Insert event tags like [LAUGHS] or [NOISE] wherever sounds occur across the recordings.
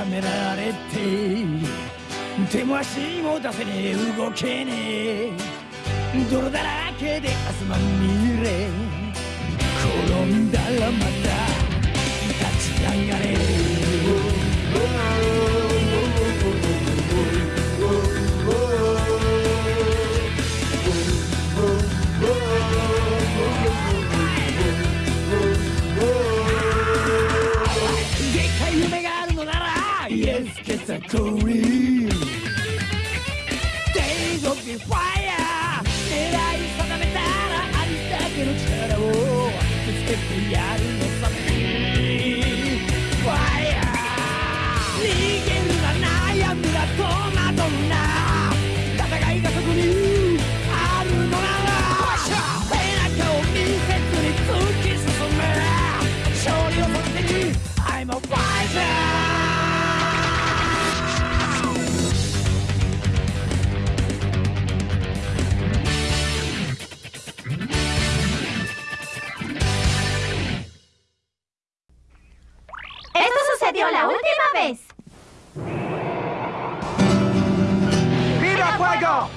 がんじがらめにはめられて手も足も出せねえ動けねえ泥だらけで汗まみれ転んだらまた立ち上がれ。It's a career. Days will be fine. ¡Viva fuego!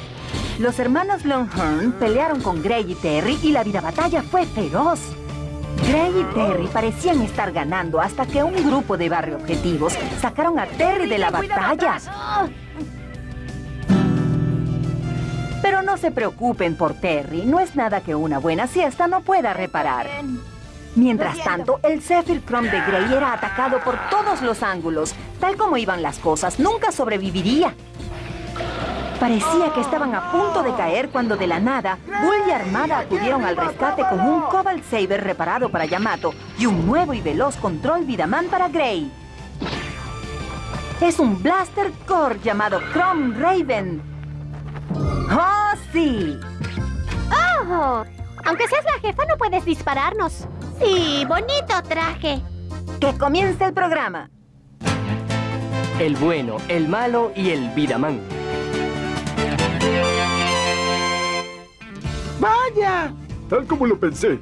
Los hermanos Longhorn pelearon con Gray y Terry y la vida batalla fue feroz. Gray y Terry parecían estar ganando hasta que un grupo de barrio objetivos sacaron a Terry de la batalla. Pero no se preocupen por Terry, no es nada que una buena siesta no pueda reparar. Mientras tanto, el Zephyr Chrome de Gray era atacado por todos los ángulos. Tal como iban las cosas, nunca sobreviviría. Parecía que estaban a punto de caer cuando de la nada, Bull y Armada acudieron al rescate con un Cobalt Saber reparado para Yamato y un nuevo y veloz control Vidaman para Gray. Es un Blaster Core llamado Chrome Raven. ¡Oh, sí! ¡Oh! Aunque seas la jefa, no puedes dispararnos. Sí, bonito traje. ¡Que comience el programa! El bueno, el malo y el Vidaman. ¡Vaya! Tal como lo pensé.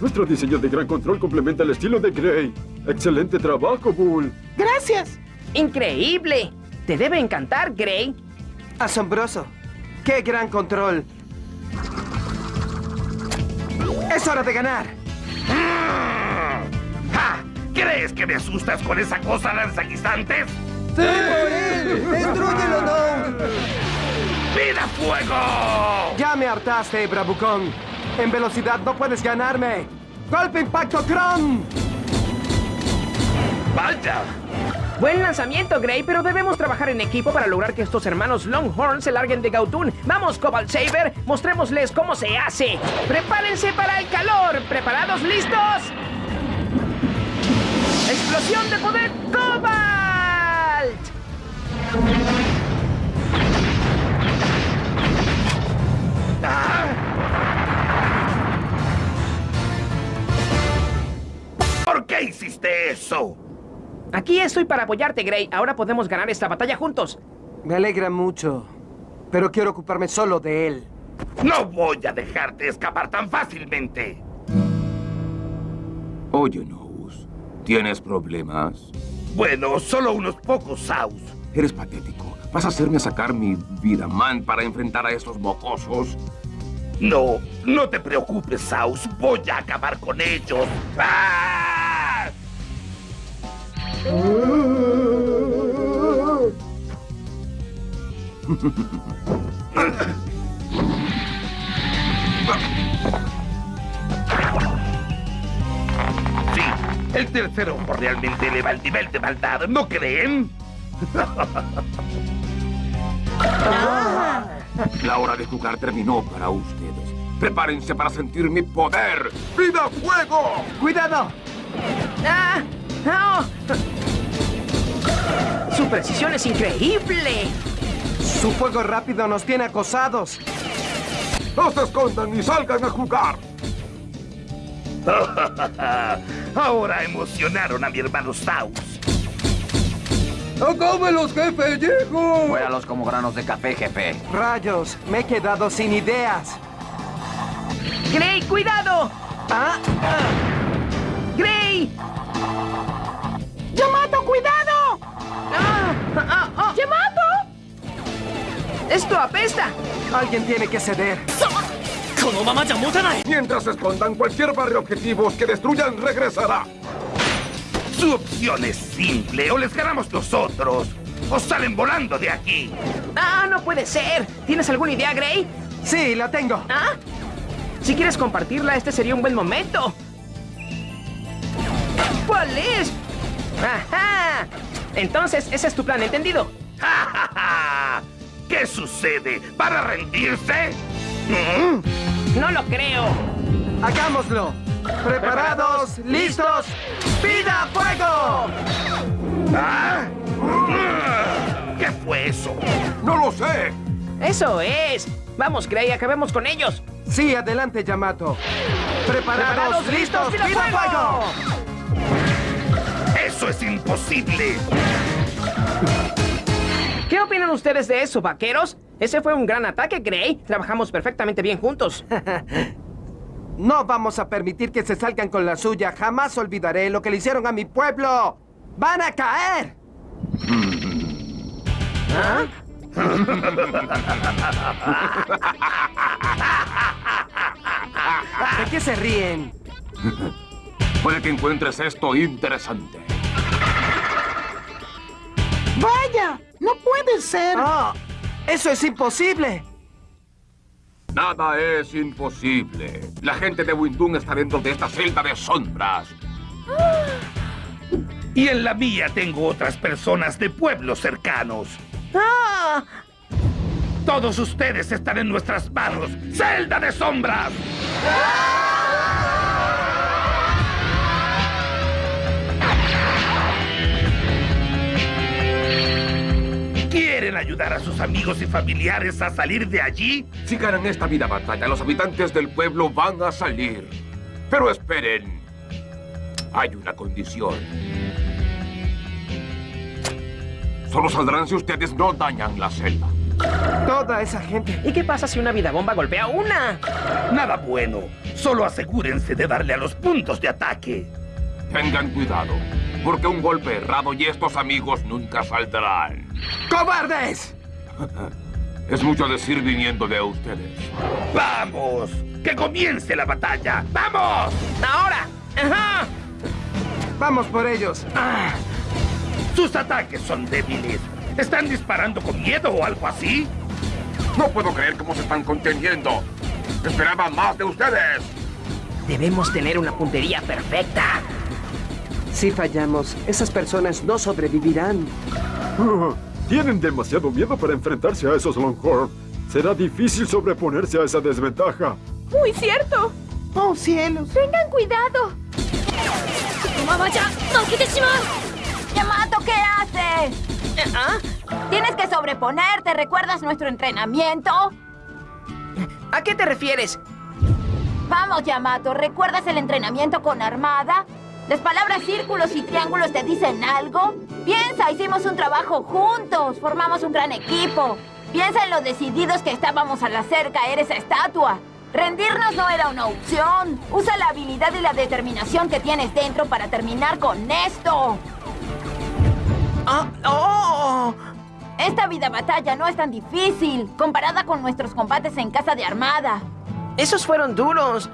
Nuestro diseño de gran control complementa el estilo de Gray. Excelente trabajo, Bull. ¡Gracias! ¡Increíble! Te debe encantar, Gray. Asombroso. ¡Qué gran control! ¡Es hora de ganar! ¿Crees que me asustas con esa cosa lanzaguisantes? ¡Sí, por él! ¡Destrúyelo, no! ¡Vida fuego! Ya me hartaste, Bravucón. En velocidad no puedes ganarme. ¡Golpe impacto Chrome! ¡Vaya! Buen lanzamiento, Gray, pero debemos trabajar en equipo para lograr que estos hermanos Longhorn se larguen de Gautun. ¡Vamos, Cobalt Saber! Mostrémosles cómo se hace. ¡Prepárense para el calor! ¿Preparados? ¿Listos? ¡Explosión de poder Cobalt! ¿Por qué hiciste eso? Aquí estoy para apoyarte, Gray. Ahora podemos ganar esta batalla juntos. Me alegra mucho, pero quiero ocuparme solo de él. No voy a dejarte escapar tan fácilmente. Oye, Nose, ¿tienes problemas? Bueno, solo unos pocos, Saus. Eres patético. ¿Vas a hacerme sacar mi vida man para enfrentar a estos mocosos? No, no te preocupes, Saus. Voy a acabar con ellos. ¡Ah! [LAUGHS] el tercer ojo realmente eleva el nivel de maldad, ¿no creen? La hora de jugar terminó para ustedes. Prepárense para sentir mi poder. ¡Vida fuego! ¡Cuidado! ¡Ah! ¡Ah! ¡Su precisión es increíble! Su fuego rápido nos tiene acosados. ¡No se escondan y salgan a jugar! [LAUGHS] Ahora emocionaron a mi hermano Saus. ¡Acábelos, jefe! ¡Llego! Muéralos como granos de café, jefe. Rayos, me he quedado sin ideas. ¡Gray, cuidado! ¿Ah? ah. ¡Gray! ¡Yamato, cuidado! ¡Ah, ah, ¡Yamato! ¡Esto apesta! Alguien tiene que ceder. Mientras escondan cualquier barrio objetivos que destruyan, regresará. Su opción es simple. O les ganamos nosotros, o salen volando de aquí. ¡Ah, no puede ser! ¿Tienes alguna idea, Gray? Sí, la tengo. ¿Ah? Si quieres compartirla, este sería un buen momento. ¿Cuál es? ¡Ajá! Entonces, ese es tu plan, ¿entendido? ¡Ja, ja, ja! ¿Qué sucede? ¿Para rendirse? ¿Mm? No lo creo. Hagámoslo. Preparados, listos, vida fuego. ¿Ah? ¿Qué fue eso? ¡No lo sé! Eso es. Vamos, Gray, acabemos con ellos. Sí, adelante, Yamato. Preparados, listos, vida fuego. ¡Eso es imposible! ¿Qué opinan ustedes de eso, vaqueros? Ese fue un gran ataque, Gray. Trabajamos perfectamente bien juntos. [LAUGHS] No vamos a permitir que se salgan con la suya. Jamás olvidaré lo que le hicieron a mi pueblo. ¡Van a caer! ¿Ah? [LAUGHS] ¿De qué se ríen? [LAUGHS] Puede que encuentres esto interesante. ¡Vaya! ¡No puede ser! ¡Ah! ¡Eso es imposible! Nada es imposible. La gente de Windun está dentro de esta celda de sombras. Y en la mía tengo otras personas de pueblos cercanos. ¡Ah! Todos ustedes están en nuestras manos. ¡Celda de sombras! ¿Quieren ayudar a sus amigos y familiares a salir de allí? Si ganan esta vida batalla, los habitantes del pueblo van a salir. Pero esperen. Hay una condición. Solo saldrán si ustedes no dañan la celda. Toda esa gente. ¿Y qué pasa si una vida bomba golpea una? Nada bueno. Solo asegúrense de darle a los puntos de ataque. Tengan cuidado, porque un golpe errado y estos amigos nunca saldrán. ¡Cobardes! Es mucho decir viniendo de ustedes. ¡Vamos! ¡Que comience la batalla! ¡Vamos! ¡Ahora! ¡Ajá! Vamos por ellos. Ah, sus ataques son débiles. ¿Están disparando con miedo o algo así? No puedo creer cómo se están conteniendo. Esperaba más de ustedes. Debemos tener una puntería perfecta. Si fallamos, esas personas no sobrevivirán. [LAUGHS] Tienen demasiado miedo para enfrentarse a esos Longhorn. Será difícil sobreponerse a esa desventaja. ¡Muy cierto! ¡Oh, cielos! ¡Tengan cuidado! Yamato, ¿qué haces? ¿Ah? Tienes que sobreponerte. ¿Recuerdas nuestro entrenamiento? ¿A qué te refieres? Vamos, Yamato. ¿Recuerdas el entrenamiento con Armada? ¿Las palabras círculos y triángulos te dicen algo? Piensa, hicimos un trabajo juntos. Formamos un gran equipo. Piensa en lo decididos que estábamos al hacer caer esa estatua. Rendirnos no era una opción. Usa la habilidad y la determinación que tienes dentro para terminar con esto. ¡Ah! ¡Oh! Esta vida batalla no es tan difícil comparada con nuestros combates en casa de Armada. Esos fueron duros.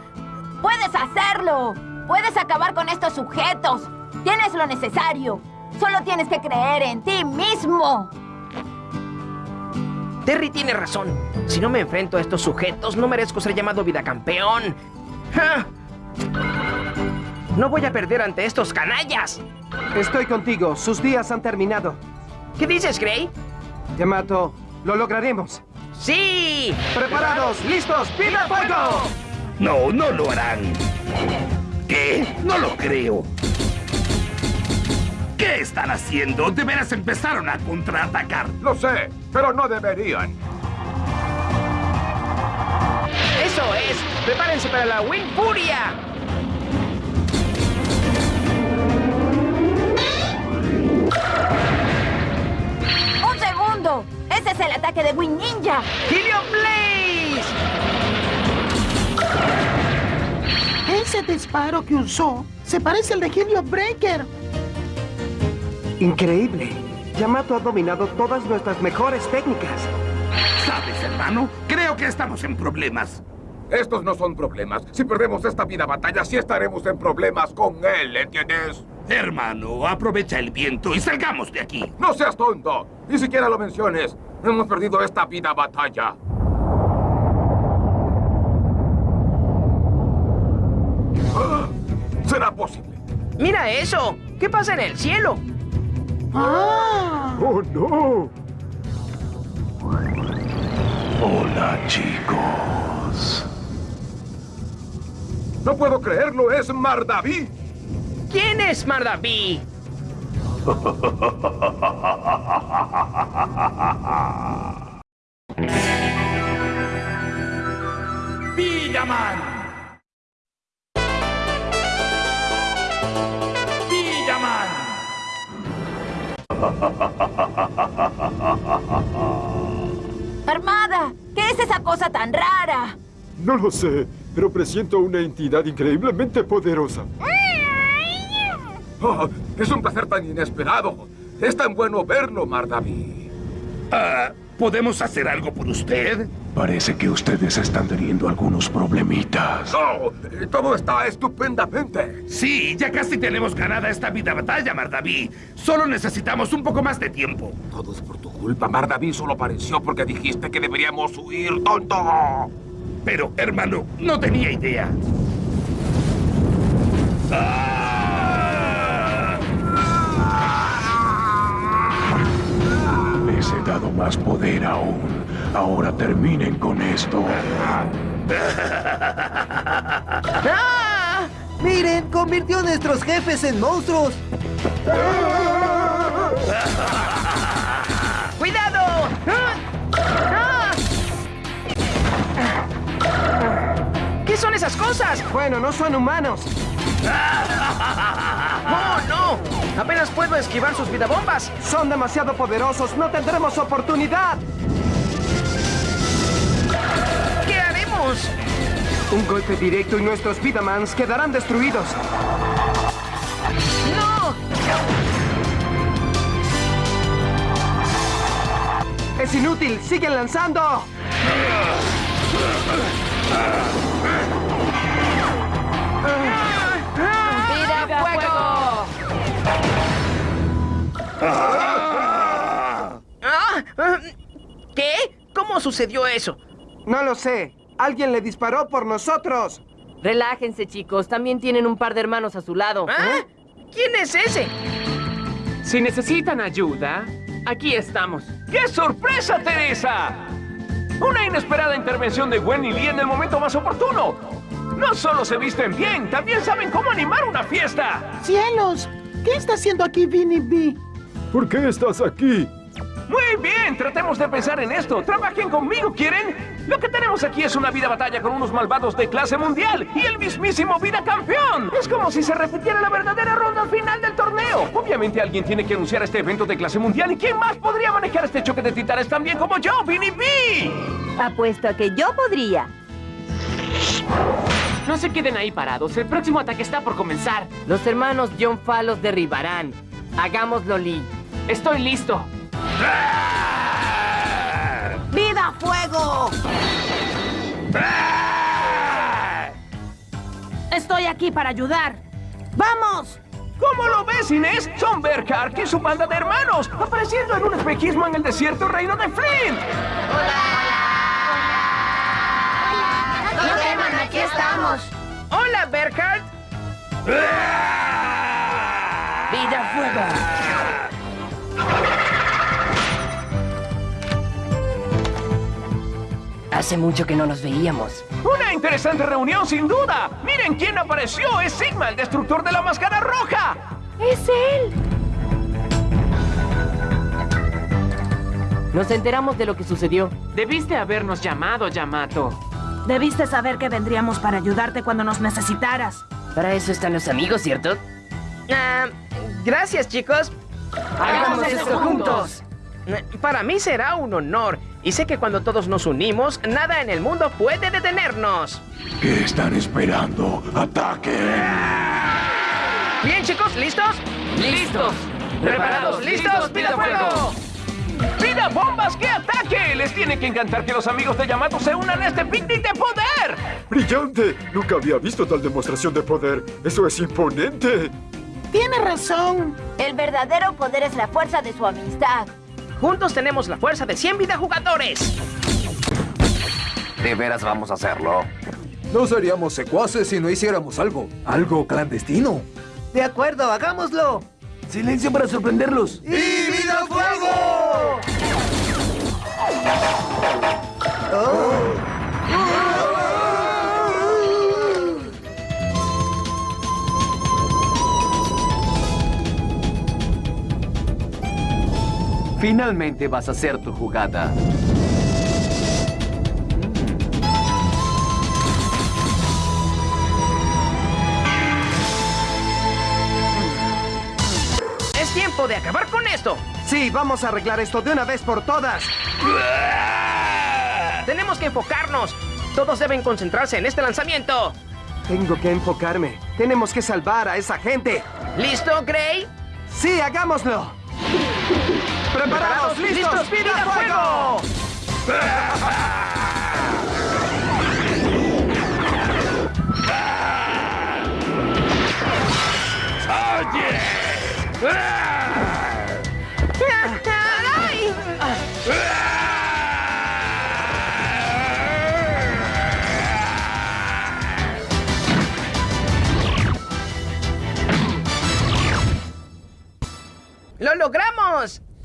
¡Puedes hacerlo! ¡Puedes acabar con estos sujetos! ¡Tienes lo necesario! Solo tienes que creer en ti mismo. Terry tiene razón. Si no me enfrento a estos sujetos, no merezco ser llamado vida campeón. ¡Ja! No voy a perder ante estos canallas. Estoy contigo. Sus días han terminado. ¿Qué dices, Gray? Yamato, lo lograremos. ¡Sí! ¡Preparados! ¡Listos! ¡Vida fuego! No, no lo harán. ¿Qué? No lo creo. ¿Qué están haciendo? De veras empezaron a contraatacar. Lo sé, pero no deberían. ¡Eso es! ¡Prepárense para la Wing Furia! ¡Un segundo! ¡Ese es el ataque de Wing Ninja! ¡Helium Blaze! Ese disparo que usó se parece al de Helio Breaker. Increíble. Yamato ha dominado todas nuestras mejores técnicas. ¿Sabes, hermano? Creo que estamos en problemas. Estos no son problemas. Si perdemos esta vida batalla, sí estaremos en problemas con él, ¿entiendes? Hermano, aprovecha el viento y salgamos de aquí. ¡No seas tonto! Ni siquiera lo menciones. Hemos perdido esta vida batalla. ¿Será posible? ¡Mira eso! ¿Qué pasa en el cielo? ¡Oh, no! Hola, chicos. No puedo creerlo, es Mardaví. ¿Quién es Mardaví? [LAUGHS] ¡Villaman! ¡Armada! ¿Qué es esa cosa tan rara? No lo sé, pero presiento una entidad increíblemente poderosa. Oh, es un placer tan inesperado. Es tan bueno verlo, Mardaví. Ah, ¿Podemos hacer algo por usted? Parece que ustedes están teniendo algunos problemitas. No, eh, todo está estupendamente. Sí, ya casi tenemos ganada esta vida batalla, Mardaví. Solo necesitamos un poco más de tiempo. Todo es por tu culpa. Mardaví solo apareció porque dijiste que deberíamos huir, tonto. Pero, hermano, no tenía idea. ¡Ah! Les he dado más poder aún. Ahora terminen con esto. ¡Ah! ¡Miren! ¡Convirtió a nuestros jefes en monstruos! ¡Cuidado! ¡Ah! ¡Ah! ¿Qué son esas cosas? Bueno, no son humanos. ¡Oh, no! Apenas puedo esquivar sus vidabombas. Son demasiado poderosos. No tendremos oportunidad. Un golpe directo y nuestros Vidamans quedarán destruidos. ¡No! ¡Es inútil! ¡Siguen lanzando! ¡Vida fuego! Ah, ah, ¿Qué? ¿Cómo sucedió eso? No lo sé. Alguien le disparó por nosotros. Relájense, chicos. También tienen un par de hermanos a su lado. ¿Ah? ¿Quién es ese? Si necesitan ayuda, aquí estamos. ¡Qué sorpresa, Teresa! Una inesperada intervención de Gwen y Lee en el momento más oportuno. No solo se visten bien, también saben cómo animar una fiesta. ¡Cielos! ¿Qué está haciendo aquí Vinny B? ¿Por qué estás aquí? Muy bien, tratemos de pensar en esto. Trabajen conmigo, ¿quieren? Lo que tenemos aquí es una vida batalla con unos malvados de clase mundial y el mismísimo vida campeón. Es como si se repitiera la verdadera ronda final del torneo. Obviamente alguien tiene que anunciar este evento de clase mundial y ¿quién más podría manejar este choque de titanes tan bien como yo, Vinny B? Apuesto a que yo podría. No se queden ahí parados. El próximo ataque está por comenzar. Los hermanos John Fa los derribarán. Hagámoslo, Lee. Estoy listo. ¡Vida fuego! Estoy aquí para ayudar. ¡Vamos! ¿Cómo lo ves, Inés? Son Berkark y su banda de hermanos, apareciendo en un espejismo en el desierto reino de Flint. No teman, aquí estamos. ¡Hola, Berkart! ¡Vida fuego! Hace mucho que no nos veíamos. Una interesante reunión, sin duda. Miren quién apareció. Es Sigma, el destructor de la máscara roja. ¡Es él! Nos enteramos de lo que sucedió. Debiste habernos llamado, Yamato. Debiste saber que vendríamos para ayudarte cuando nos necesitaras. Para eso están los amigos, ¿cierto? Ah, gracias, chicos. Hagamos esto juntos. Para mí será un honor. Y sé que cuando todos nos unimos, nada en el mundo puede detenernos. ¿Qué están esperando? ¡Ataquen! Bien, chicos, ¿listos? ¡Listos! ¿Preparados? ¿Listos? ¡Pida fuego! ¡Pida bombas que ataquen! les tiene que encantar que los amigos de Yamato se unan a este picnic de poder. ¡Brillante! Nunca había visto tal demostración de poder. ¡Eso es imponente! Tiene razón. El verdadero poder es la fuerza de su amistad. Juntos tenemos la fuerza de 100 jugadores. ¿De veras vamos a hacerlo? No seríamos secuaces si no hiciéramos algo. Algo clandestino. De acuerdo, hagámoslo. Silencio para sorprenderlos. ¡Y vida fuego! Finalmente vas a hacer tu jugada. Es tiempo de acabar con esto. Sí, vamos a arreglar esto de una vez por todas. Tenemos que enfocarnos. Todos deben concentrarse en este lanzamiento. Tengo que enfocarme. Tenemos que salvar a esa gente. ¿Listo, Gray? Sí, hagámoslo. ¡Preparados! ¡Listos! ¡Vida fuego! [LAUGHS]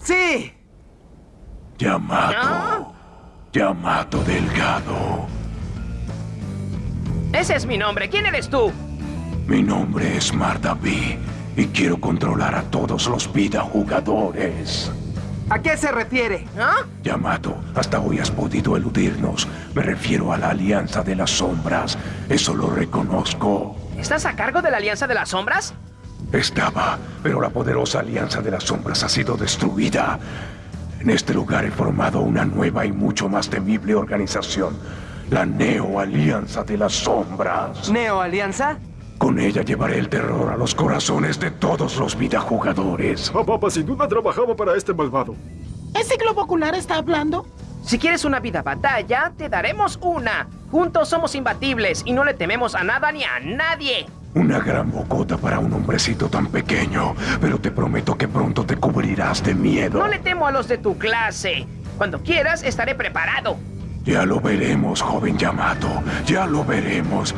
¡Sí! Yamato. Yamato Delgado. Ese es mi nombre. ¿Quién eres tú? Mi nombre es Mardaví y quiero controlar a todos los vida jugadores. ¿A qué se refiere? ¿Ah? Yamato, hasta hoy has podido eludirnos. Me refiero a la Alianza de las Sombras. Eso lo reconozco. ¿Estás a cargo de la Alianza de las Sombras? Estaba, pero la poderosa Alianza de las Sombras ha sido destruida. En este lugar he formado una nueva y mucho más temible organización. La Neo Alianza de las Sombras. ¿Neo Alianza? Con ella llevaré el terror a los corazones de todos los videojugadores. Ah, papá sin duda trabajaba para este malvado. ¿Ese globo ocular está hablando? Si quieres una vida batalla, te daremos una. Juntos somos imbatibles y no le tememos a nada ni a nadie. Una gran bocota para un hombrecito tan pequeño, pero te prometo que pronto te cubrirás de miedo. No le temo a los de tu clase. Cuando quieras, estaré preparado. Ya lo veremos, joven Yamato. Ya lo veremos.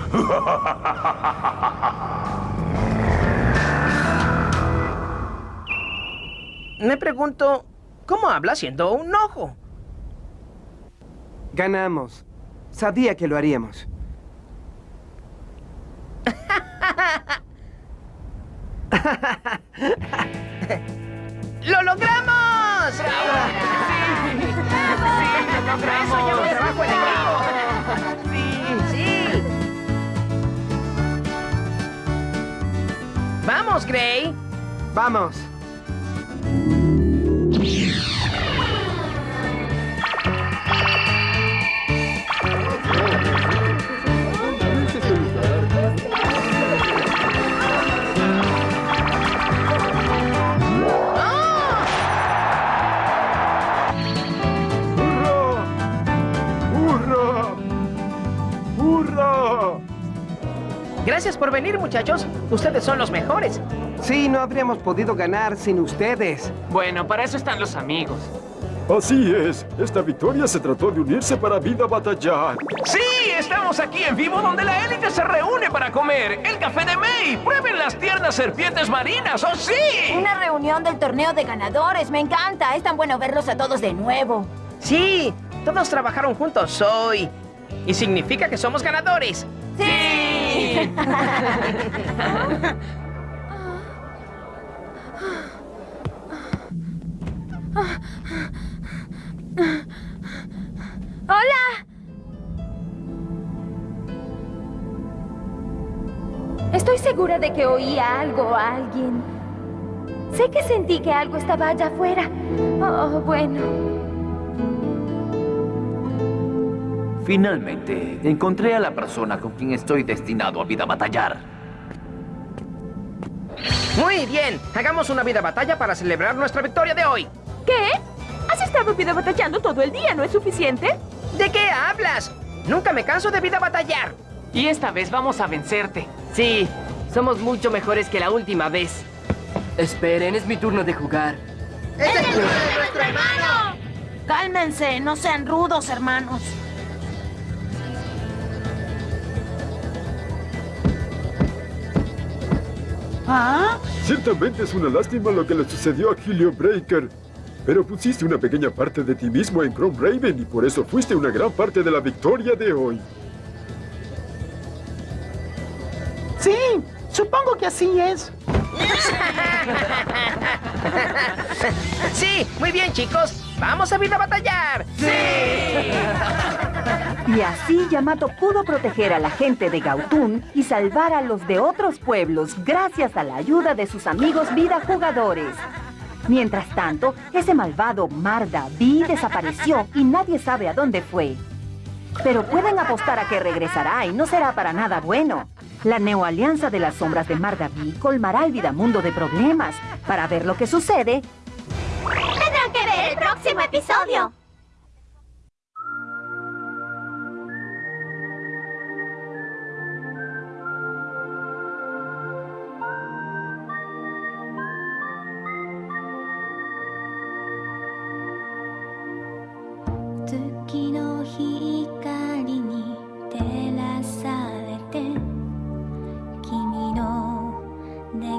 Me pregunto, ¿cómo habla siendo un ojo? Ganamos. Sabía que lo haríamos. [LAUGHS] ¡Lo logramos! ¡Sí! ¡Sí! ¡Lo logramos! ¡Vamos, Gray! ¡Vamos! Gracias por venir, muchachos. Ustedes son los mejores. Sí, no habríamos podido ganar sin ustedes. Bueno, para eso están los amigos. Así es. Esta victoria se trató de unirse para vida batallar. Sí, estamos aquí en vivo donde la élite se reúne para comer. El café de May. Prueben las tiernas serpientes marinas, ¡oh sí! Una reunión del torneo de ganadores. Me encanta. Es tan bueno verlos a todos de nuevo. Sí, todos trabajaron juntos hoy. Y significa que somos ganadores. ¡Sí! ¡Hola! Estoy segura de que oía algo a alguien. Sé que sentí que algo estaba allá afuera. Oh, bueno. Finalmente, encontré a la persona con quien estoy destinado a vida batallar. Muy bien, hagamos una vida batalla para celebrar nuestra victoria de hoy. ¿Qué? Has estado vida batallando todo el día, ¿no es suficiente? ¿De qué hablas? Nunca me canso de vida batallar. Y esta vez vamos a vencerte. Sí, somos mucho mejores que la última vez. Esperen, es mi turno de jugar. ¡Es el turno de nuestro hermano! Cálmense, no sean rudos, hermanos. ¿Ah? Ciertamente es una lástima lo que le sucedió a Helio Breaker. Pero pusiste una pequeña parte de ti mismo en Chrome Raven y por eso fuiste una gran parte de la victoria de hoy. Sí, supongo que así es. [LAUGHS] Sí, muy bien, chicos. ¡Vamos a vida batallar! [LAUGHS] Y así Yamato pudo proteger a la gente de Gautun y salvar a los de otros pueblos gracias a la ayuda de sus amigos vida jugadores. Mientras tanto, ese malvado Marda B desapareció y nadie sabe a dónde fue. Pero pueden apostar a que regresará y no será para nada bueno. La neoalianza de las sombras de Marda B colmará el Vidamundo de problemas. Para ver lo que sucede, Tendrán que ver el próximo episodio.「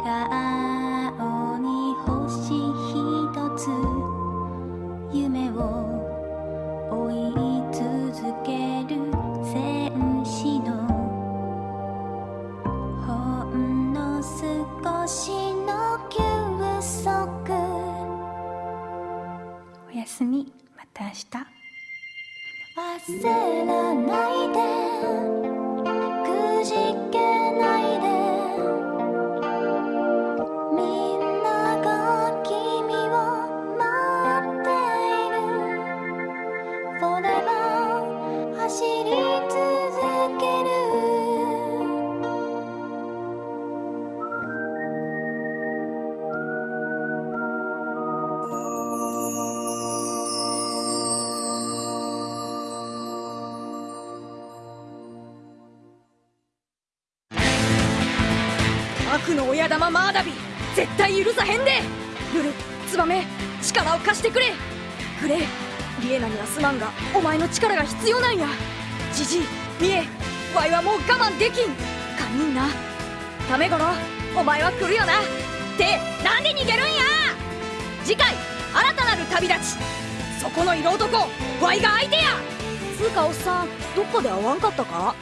顔に星ひとつ」「夢を追い続ける戦士の」「ほんの少しの休息」「おやすみまた明日」焦らないで。マーダビ絶対許さへんで。ルルツバメ力を貸してくれ。グレイリエナにはすまんがお前の力が必要なんや。ジジイミエワイはもう我慢できん。カニンな。タメゴロお前は来るよな。ってなんで逃げるんや。次回新たなる旅立ち。そこの色男ワイが相手や。つうかおっさんどっかで会わんかったか？